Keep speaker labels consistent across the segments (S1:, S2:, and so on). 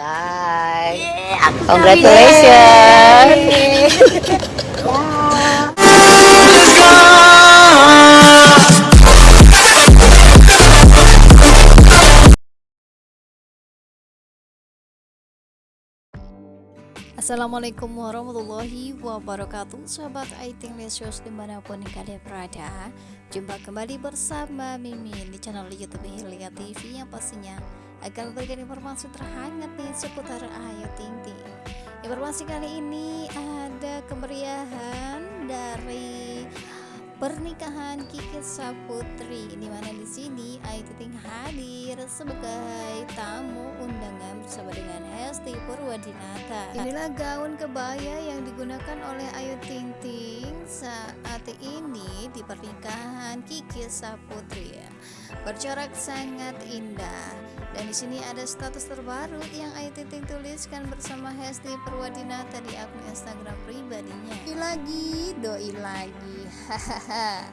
S1: Say.
S2: Yeah, aku
S1: Congratulations.
S3: Assalamualaikum warahmatullahi wabarakatuh Sahabat Aiting Lesios di mana pun kalian berada Jumpa kembali bersama Mimin di channel Youtube Hilya TV Yang pastinya akan memberikan informasi terhangat nih seputar Ayu Ting Ting Informasi kali ini ada kemeriahan dari pernikahan Kiki Saputri di mana di sini Ayu Ting hadir sebagai tamu undangan bersama dengan Purwadinata. Inilah gaun kebaya yang digunakan oleh Ayu Ting Ting saat ini di pernikahan Kiki Saputri. Bercorak sangat indah. Dan di sini ada status terbaru yang Ayu Ting Ting tuliskan bersama Hesti Purwadinata di akun Instagram pribadinya. Doi lagi, doi lagi. Hahaha.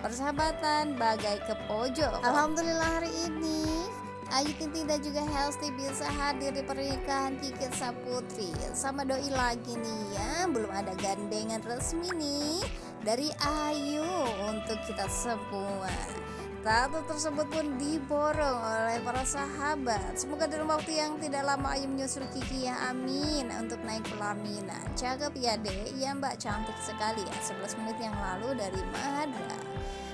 S3: Persahabatan bagai ke pojok. Alhamdulillah hari ini Ayu dan juga Hesti bisa hadir di pernikahan Kiki Saputri sama doi lagi nih ya belum ada gandengan resmi nih dari Ayu untuk kita semua Tato tersebut pun diborong oleh para sahabat. Semoga dalam waktu yang tidak lama Ayu menyusul Kiki ya amin untuk naik pelaminan. Cakep ya dek, ya mbak cantik sekali ya 11 menit yang lalu dari Mahadra.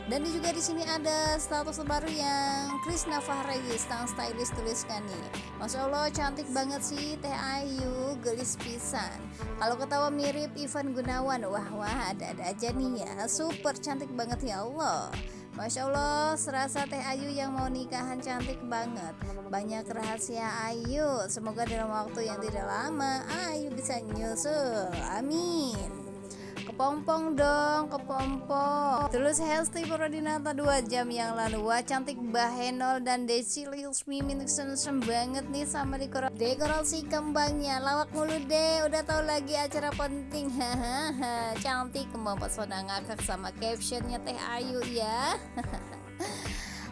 S3: Dan juga di sini ada status baru yang Krisna Fahrayi sang stylist tuliskan nih. Masya Allah cantik banget sih Teh Ayu, gelis pisan. Kalau ketawa mirip Ivan Gunawan, wah wah ada-ada aja nih ya. Super cantik banget ya Allah. Masya Allah, serasa Teh Ayu yang mau nikahan cantik banget. Banyak rahasia Ayu. Semoga dalam waktu yang tidak lama Ayu bisa nyusul. Amin. Kepompong dong, kepompong. Terus Hesti Purwadinata 2 jam yang lalu. Wah, cantik Bahenol dan Desi Mimin sen banget nih sama dekor dekorasi kembangnya. Lawak mulu deh, udah tahu lagi acara penting. Hahaha, cantik kembang pesona ngakak sama captionnya Teh Ayu ya.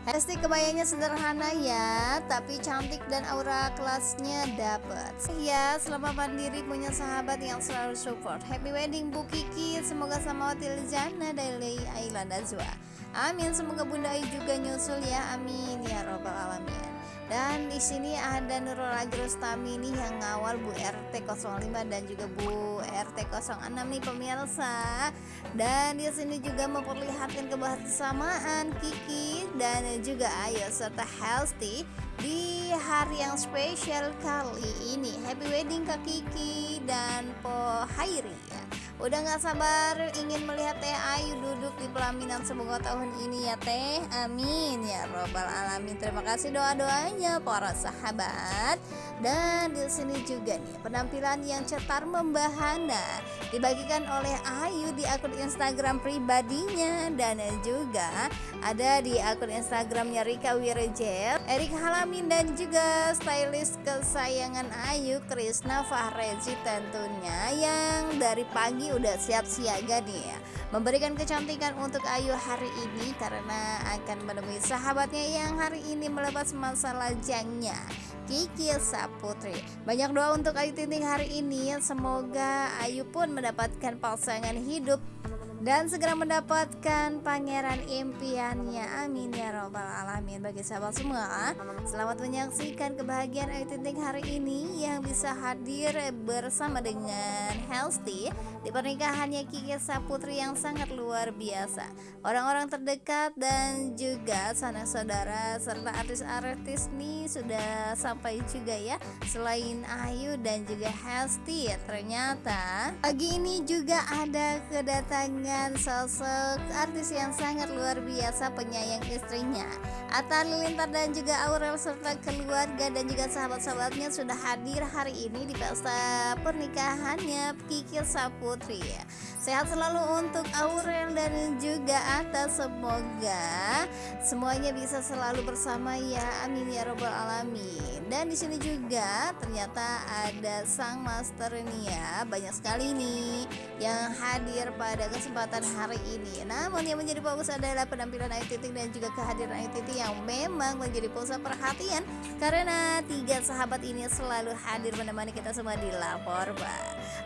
S3: Hesti kebayanya sederhana ya, tapi cantik dan aura kelasnya dapet. Ya, selama pandiri punya sahabat yang selalu support. Happy wedding Bu Kiki, semoga sama Hotel Jana dari Island Azwa. Amin, semoga Bunda Ayu juga nyusul ya. Amin ya robbal alamin. Dan di sini ada Nurul Ajrustami nih yang ngawal Bu RT 05 dan juga Bu RT 06 nih pemirsa. Dan di sini juga memperlihatkan kebersamaan Kiki dan juga Ayu serta Healthy di hari yang spesial kali ini. Happy wedding Kak Kiki dan Po Hairi ya. Udah gak sabar ingin melihat Teh Ayu duduk di pelaminan semoga tahun ini ya Teh. Amin ya robbal alamin. Terima kasih doa-doanya para sahabat. Dan di sini juga nih penampilan yang cetar membahana dibagikan oleh Ayu di akun Instagram pribadinya dan juga ada di akun Instagramnya Rika Wirejel, Erik Halamin dan juga stylist kesayangan Ayu Krisna Fahrezi tentunya yang dari pagi udah siap siaga nih ya. Memberikan kecantikan untuk Ayu hari ini karena akan menemui sahabatnya yang hari ini melepas masa lajangnya Kiki Saputri. Banyak doa untuk Ayu Tinting hari ini semoga Ayu pun mendapatkan pasangan hidup dan segera mendapatkan pangeran impiannya. Amin ya robbal alamin bagi sahabat semua. Selamat menyaksikan kebahagiaan Ayu Ting hari ini yang bisa hadir bersama dengan Healthy di pernikahannya Kiki Saputri yang sangat luar biasa. Orang-orang terdekat dan juga sanak saudara serta artis-artis nih sudah sampai juga ya. Selain Ayu dan juga Healthy ternyata pagi ini juga ada kedatangan dengan sosok artis yang sangat luar biasa penyayang istrinya. Atta Lilintar dan juga Aurel serta keluarga dan juga sahabat-sahabatnya sudah hadir hari ini di pesta pernikahannya Kiki Saputri. Sehat selalu untuk Aurel dan juga Atta semoga semuanya bisa selalu bersama ya. Amin ya robbal alamin. Dan di sini juga ternyata ada sang master ini ya. Banyak sekali nih yang hadir pada kesempatan kesempatan hari ini. Namun yang menjadi fokus adalah penampilan Ayu Ting dan juga kehadiran Ayu Ting Yang memang menjadi pusat perhatian Karena tiga sahabat ini selalu hadir menemani kita semua di lapor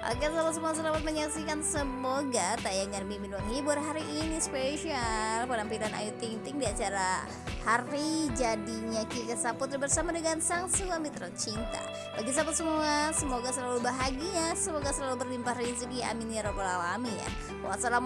S3: Oke selamat semua selamat menyaksikan. Semoga tayangan Mimin menghibur hari ini spesial. Penampilan Ayu Ting Ting di acara hari jadinya Kiki Saputri bersama dengan sang suami tercinta. Bagi sahabat semua semoga selalu bahagia Semoga selalu berlimpah rezeki. Amin ya robbal alamin. Wassalamualaikum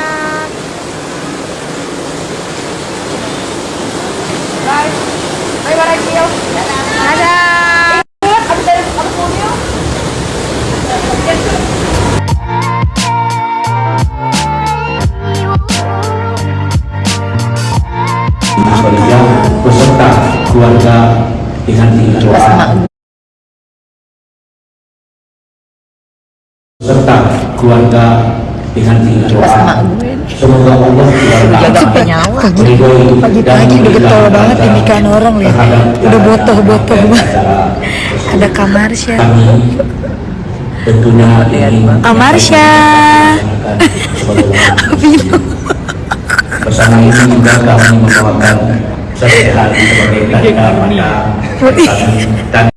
S1: Bye. Bye bye. Dadah. Dari mobil.
S2: Sebagai peserta keluarga dengan doa serta keluarga dengan doa semoga Allah
S1: pagi-pagi udah getol banget ini kan orang lihat udah botoh-botoh banget. ada. Kamarsya
S2: tentunya
S1: Kamarsya
S2: bersama ini juga kami membawakan sehat sebagai tanda pada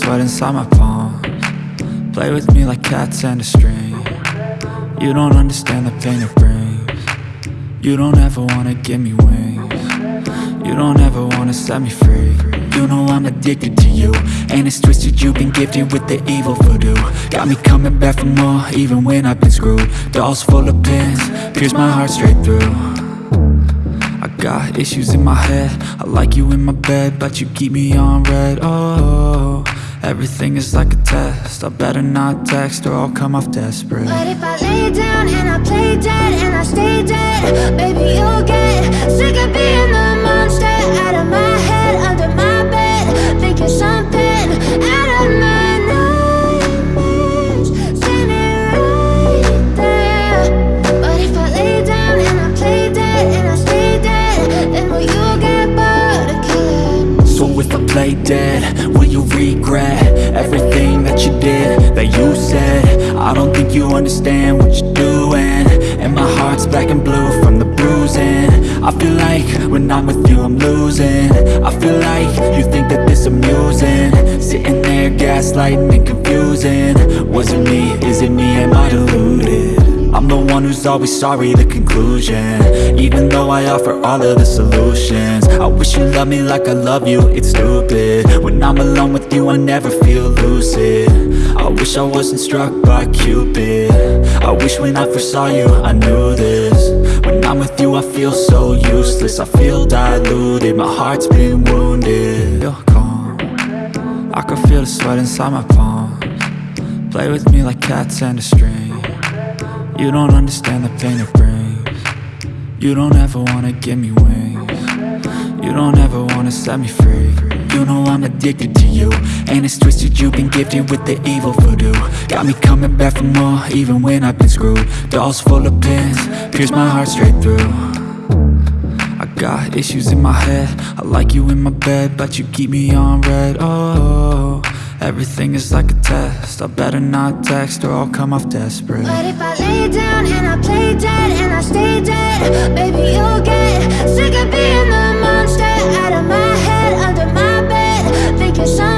S2: dan
S4: inside my palms. Play with me like cats and a string. You don't understand the pain it brings. You don't ever wanna give me wings. You don't ever wanna set me free. You know I'm addicted to you And it's twisted, you've been gifted with the evil voodoo. Got me coming back for more, even when I've been screwed. Dolls full of pins, pierce my heart straight through got issues in my head. I like you in my bed, but you keep me on red, oh Everything is like a test. I better not text or I'll come off desperate.
S5: But if I lay down and I play dead and I stay dead Baby, you'll get sick of you
S4: said. I don't think you understand what you're doing. And my heart's black and blue from the bruising. I feel like when I'm with you I'm losing. I feel like you think that this amusing. Sitting there gaslighting and confusing. Was it me, is it me, am I deluded? I'm the one who's always sorry, the conclusion. Even though I offer all of the solutions. I wish you loved me like I love you, it's stupid. When I'm alone with you, I never feel lucid. I wish I wasn't struck by Cupid. I wish when I first saw you, I knew this. When I'm with you, I feel so useless. I feel diluted, my heart's been wounded. Feel calm I can feel the sweat inside my palms. Play with me like cats and a string you don't understand the pain it brings. You don't ever wanna give me wings. You don't ever wanna set me free. You know I'm addicted to you And it's twisted, you've been gifted with the evil voodoo. Got me coming back for more, even when I've been screwed. Dolls full of pins, pierce my heart straight through. I got issues in my head. I like you in my bed, but you keep me on red, oh Everything is like a test. I better not text or I'll come off desperate.
S5: But if I lay down and I play dead and I stay dead Baby, you'll get sick of being the monster Out of my head, under my bed Thinking something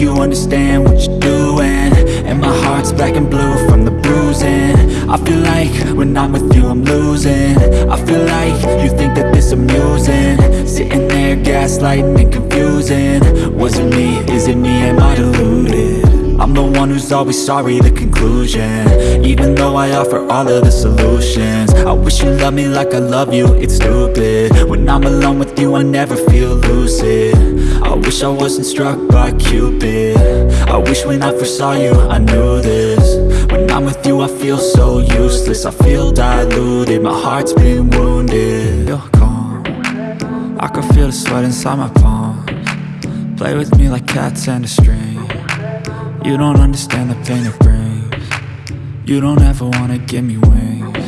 S5: you
S4: understand what you're doing. And my heart's black and blue from the bruising. I feel like when I'm with you I'm losing. I feel like you think that this amusing. Sitting there gaslighting and confusing. Was it me, is it me, am I deluded? I'm the one who's always sorry, the conclusion. Even though I offer all of the solutions. I wish you loved me like I love you, it's stupid. When I'm alone with you I never feel lucid. I wish I wasn't struck by Cupid. I wish when I first saw you I knew this. When I'm with you I feel so useless. I feel diluted, my heart's been wounded. Feel calm I can feel the sweat inside my palms. Play with me like cats and a string You don't understand the pain it brings. You don't ever wanna give me wings.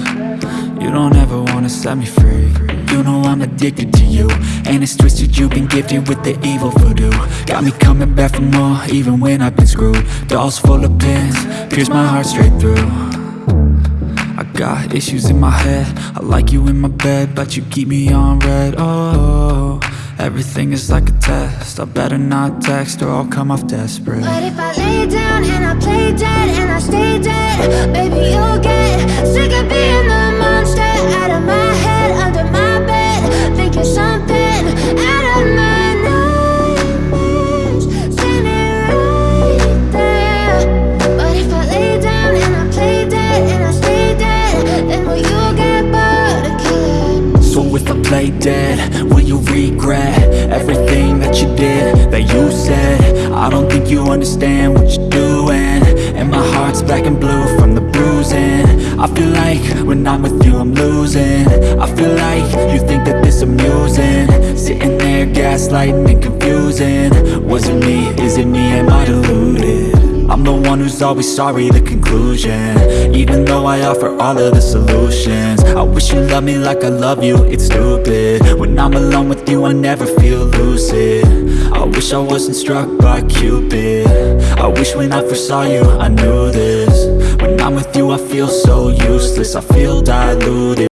S4: You don't ever wanna set me free. You know I'm addicted to you. And it's twisted you've been gifted with the evil voodoo. Got me coming back for more even when I've been screwed. Dolls full of pins, pierce my heart straight through. I got issues in my head. I like you in my bed But you keep me on red. Oh, everything is like a test. I better not text or I'll come off desperate.
S5: But if I lay down and I play dead and I stay dead, baby, you'll get sick of being the monster out of my head, under my Play dead, will you
S4: regret everything that you did, that you said? I don't think you understand what you're doing. And my heart's black and blue from the bruising. I feel like when I'm with you I'm losing. I feel like you think that this amusing. Sitting there gaslighting and confusing. Was it me, is it me, am I deluded? One who's always sorry, the conclusion. Even though I offer all of the solutions I wish you loved me like I love you, it's stupid. When I'm alone with you I never feel lucid. I wish I wasn't struck by Cupid. I wish when I first saw you I knew this. When I'm with you I feel so useless I feel diluted